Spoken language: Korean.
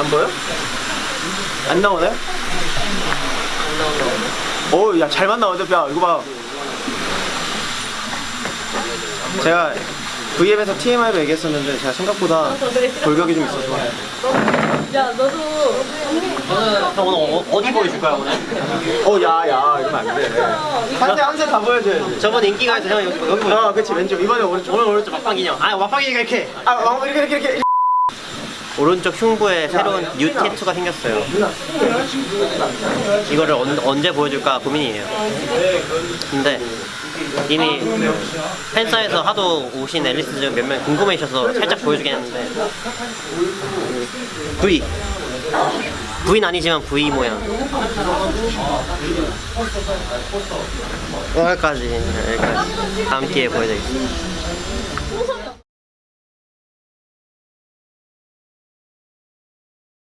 안 보여? 안 나오네? 오, 야, 잘만 나오는데, 야, 이거 봐. 제가 V앱에서 TMI로 얘기했었는데, 제가 생각보다 골격이 좀 있어서. 야 너도 형 오늘 어, 디 보여줄까요 오늘? 어, 야, 야, 이러면 안 돼. 한세, 한세 다 보여줘야지. 저번 인기가 해서 형 여기 여기 보여. 아, 그치, 왼쪽. 이번에 오른쪽. 오늘 오른쪽 막방 기념. 아 막방이니까 이렇게. 아, 왕, 이렇게, 이렇게, 이렇게. 오른쪽 흉부에 새로운 new tattoo가 생겼어요. 이거를 언, 언제 보여줄까 고민이에요. 근데 이미 팬사에서 하도 오신 앨리스 중 몇 명 궁금해하셔서 살짝 보여주긴 했는데. V. V는 아니지만 V 모양. 여기까지. 여기까지. 다음 기회에 보여드리겠습니다